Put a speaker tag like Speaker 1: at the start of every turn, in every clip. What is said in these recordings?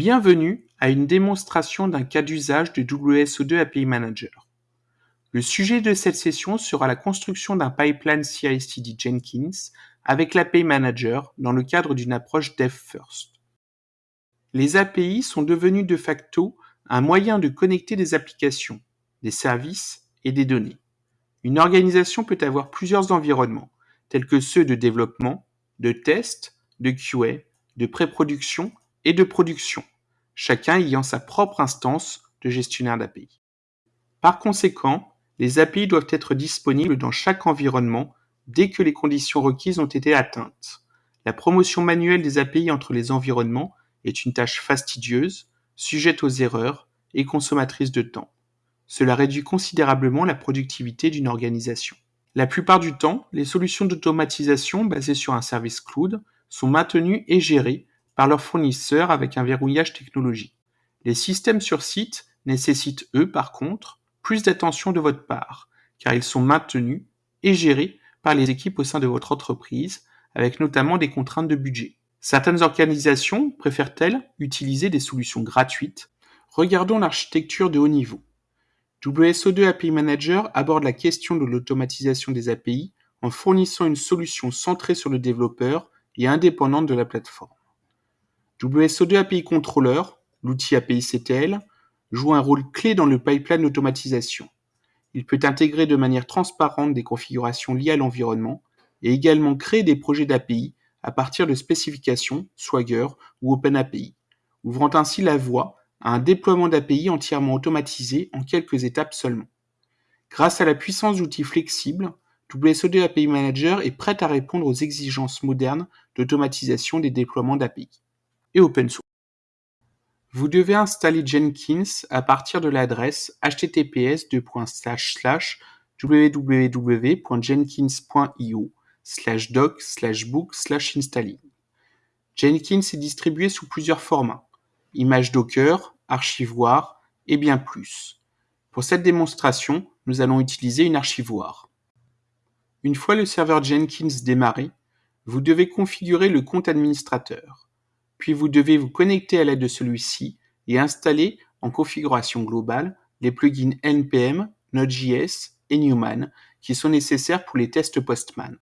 Speaker 1: Bienvenue à une démonstration d'un cas d'usage de WSO2 API Manager. Le sujet de cette session sera la construction d'un pipeline CI/CD Jenkins avec l'API Manager dans le cadre d'une approche Dev First. Les API sont devenus de facto un moyen de connecter des applications, des services et des données. Une organisation peut avoir plusieurs environnements, tels que ceux de développement, de test, de QA, de pré-production et de production, chacun ayant sa propre instance de gestionnaire d'API. Par conséquent, les API doivent être disponibles dans chaque environnement dès que les conditions requises ont été atteintes. La promotion manuelle des API entre les environnements est une tâche fastidieuse, sujette aux erreurs et consommatrice de temps. Cela réduit considérablement la productivité d'une organisation. La plupart du temps, les solutions d'automatisation basées sur un service cloud sont maintenues et gérées par leurs fournisseurs avec un verrouillage technologique. Les systèmes sur site nécessitent, eux, par contre, plus d'attention de votre part, car ils sont maintenus et gérés par les équipes au sein de votre entreprise, avec notamment des contraintes de budget. Certaines organisations préfèrent-elles utiliser des solutions gratuites? Regardons l'architecture de haut niveau. WSO2 API Manager aborde la question de l'automatisation des API en fournissant une solution centrée sur le développeur et indépendante de la plateforme. WSO2 API Controller, l'outil API CTL, joue un rôle clé dans le pipeline d'automatisation. Il peut intégrer de manière transparente des configurations liées à l'environnement et également créer des projets d'API à partir de spécifications, Swagger ou OpenAPI, ouvrant ainsi la voie à un déploiement d'API entièrement automatisé en quelques étapes seulement. Grâce à la puissance d'outils flexibles, WSO2 API Manager est prêt à répondre aux exigences modernes d'automatisation des déploiements d'API et open source. Vous devez installer Jenkins à partir de l'adresse https www.jenkins.io doc book installing. Jenkins est distribué sous plusieurs formats, images Docker, archivoire et bien plus. Pour cette démonstration, nous allons utiliser une archivoire. Une fois le serveur Jenkins démarré, vous devez configurer le compte administrateur puis vous devez vous connecter à l'aide de celui-ci et installer en configuration globale les plugins NPM, Node.js et Newman qui sont nécessaires pour les tests Postman.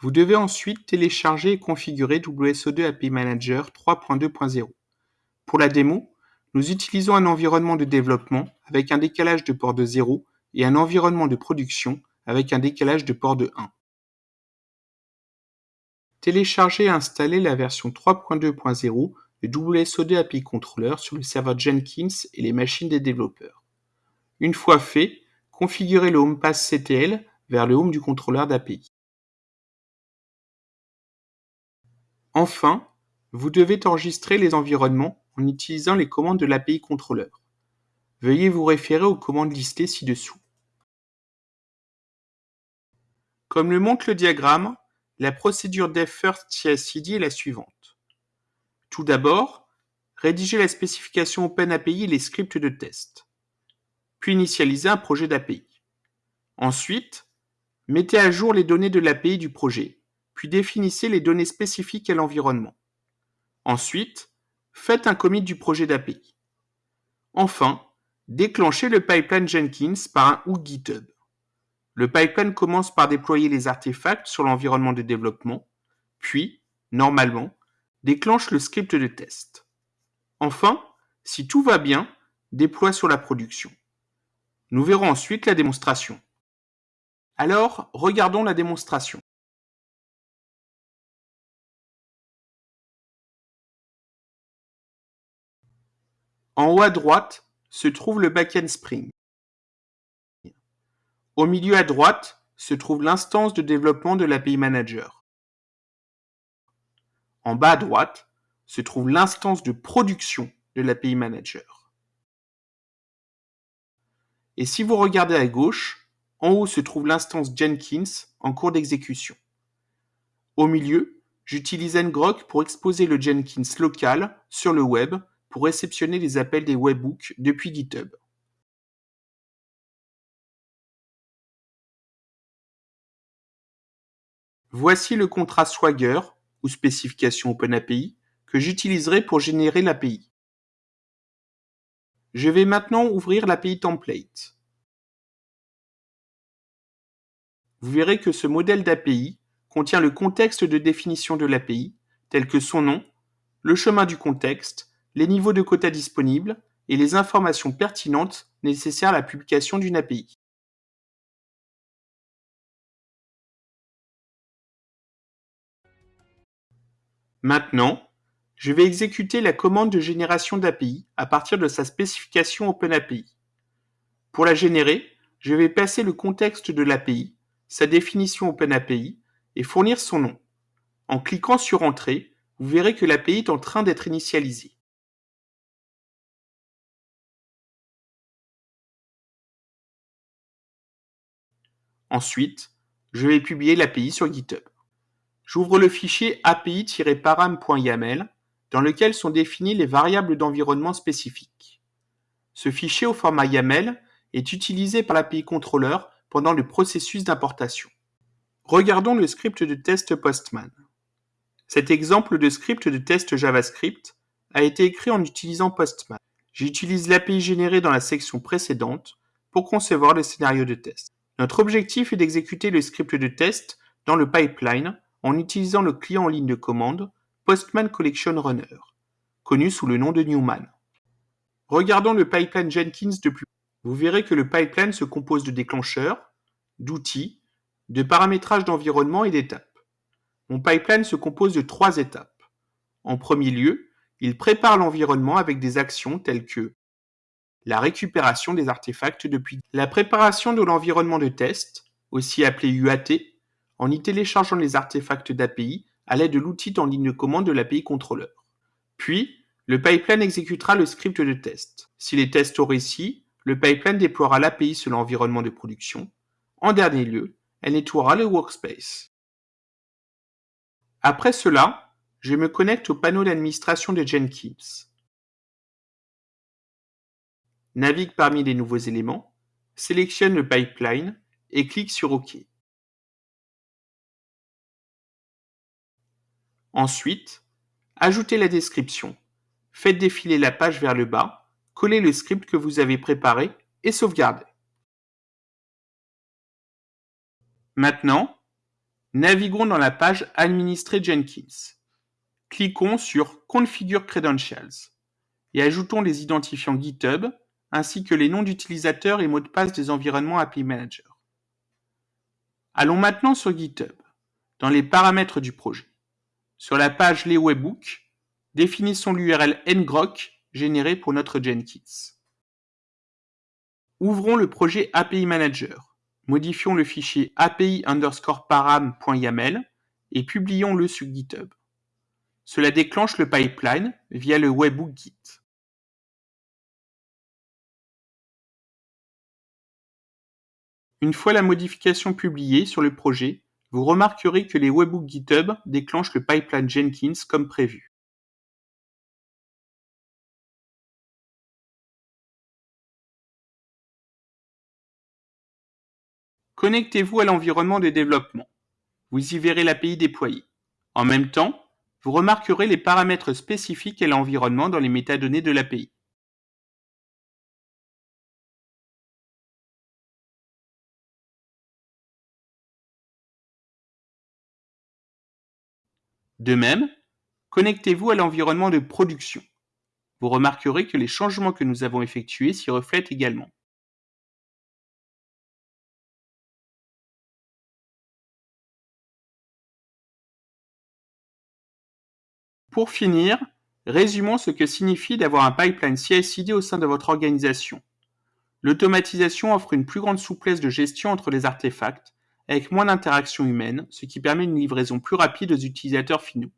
Speaker 1: Vous devez ensuite télécharger et configurer WSO2 API Manager 3.2.0. Pour la démo, nous utilisons un environnement de développement avec un décalage de port de 0 et un environnement de production avec un décalage de port de 1. Télécharger et installer la version 3.2.0 de WSO2 API Controller sur le serveur Jenkins et les machines des développeurs. Une fois fait, configurez le Home Pass CTL vers le home du contrôleur d'API. Enfin, vous devez enregistrer les environnements en utilisant les commandes de l'API Controller. Veuillez vous référer aux commandes listées ci-dessous. Comme le montre le diagramme, la procédure DevFirst CI/CD est la suivante. Tout d'abord, rédiger la spécification OpenAPI et les scripts de test. Puis initialiser un projet d'API. Ensuite, mettez à jour les données de l'API du projet, puis définissez les données spécifiques à l'environnement. Ensuite, faites un commit du projet d'API. Enfin, déclenchez le pipeline Jenkins par un hook GitHub. Le pipeline commence par déployer les artefacts sur l'environnement de développement, puis, normalement, déclenche le script de test. Enfin, si tout va bien, déploie sur la production. Nous verrons ensuite la démonstration. Alors, regardons la démonstration. En haut à droite se trouve le backend Spring. Au milieu à droite se trouve l'instance de développement de l'API Manager. En bas à droite se trouve l'instance de production de l'API Manager. Et si vous regardez à gauche, en haut se trouve l'instance Jenkins en cours d'exécution. Au milieu, j'utilise ngrok pour exposer le Jenkins local sur le web pour réceptionner les appels des webhooks depuis GitHub. Voici le contrat Swagger, ou spécification OpenAPI, que j'utiliserai pour générer l'API. Je vais maintenant ouvrir l'API template. Vous verrez que ce modèle d'API contient le contexte de définition de l'API, tel que son nom, le chemin du contexte, les niveaux de quotas disponibles et les informations pertinentes nécessaires à la publication d'une API. Maintenant, je vais exécuter la commande de génération d'API à partir de sa spécification OpenAPI. Pour la générer, je vais passer le contexte de l'API, sa définition OpenAPI et fournir son nom. En cliquant sur Entrée, vous verrez que l'API est en train d'être initialisée. Ensuite, je vais publier l'API sur GitHub. J'ouvre le fichier api-param.yaml dans lequel sont définies les variables d'environnement spécifiques. Ce fichier au format YAML est utilisé par l'API Controller pendant le processus d'importation. Regardons le script de test Postman. Cet exemple de script de test JavaScript a été écrit en utilisant Postman. J'utilise l'API générée dans la section précédente pour concevoir le scénario de test. Notre objectif est d'exécuter le script de test dans le pipeline en utilisant le client en ligne de commande Postman Collection Runner, connu sous le nom de Newman. Regardons le pipeline Jenkins de plus. Vous verrez que le pipeline se compose de déclencheurs, d'outils, de paramétrage d'environnement et d'étapes. Mon pipeline se compose de trois étapes. En premier lieu, il prépare l'environnement avec des actions telles que la récupération des artefacts depuis la préparation de l'environnement de test, aussi appelé UAT, en y téléchargeant les artefacts d'API à l'aide de l'outil en ligne de commande de l'API controller. Puis, le pipeline exécutera le script de test. S'il est test au récit, le pipeline déploiera l'API sur l'environnement de production. En dernier lieu, elle nettoiera le workspace. Après cela, je me connecte au panneau d'administration de Jenkins. Navigue parmi les nouveaux éléments, sélectionne le pipeline et clique sur OK. Ensuite, ajoutez la description, faites défiler la page vers le bas, collez le script que vous avez préparé et sauvegardez. Maintenant, naviguons dans la page Administrer Jenkins. Cliquons sur Configure Credentials et ajoutons les identifiants GitHub ainsi que les noms d'utilisateurs et mots de passe des environnements API Manager. Allons maintenant sur GitHub, dans les paramètres du projet. Sur la page Les Webhooks, définissons l'URL ngrok généré pour notre Jenkins. Ouvrons le projet API Manager. Modifions le fichier api underscore param.yaml et publions-le sur GitHub. Cela déclenche le pipeline via le webhook Git. Une fois la modification publiée sur le projet, vous remarquerez que les webhooks GitHub déclenchent le pipeline Jenkins comme prévu. Connectez-vous à l'environnement de développement. Vous y verrez l'API déployée. En même temps, vous remarquerez les paramètres spécifiques à l'environnement dans les métadonnées de l'API. De même, connectez-vous à l'environnement de production. Vous remarquerez que les changements que nous avons effectués s'y reflètent également. Pour finir, résumons ce que signifie d'avoir un pipeline CI/CD au sein de votre organisation. L'automatisation offre une plus grande souplesse de gestion entre les artefacts avec moins d'interaction humaine, ce qui permet une livraison plus rapide aux utilisateurs finaux.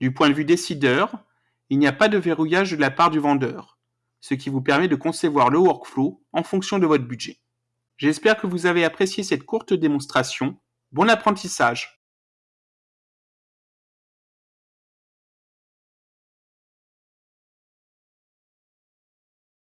Speaker 1: Du point de vue décideur, il n'y a pas de verrouillage de la part du vendeur, ce qui vous permet de concevoir le workflow en fonction de votre budget. J'espère que vous avez apprécié cette courte démonstration. Bon apprentissage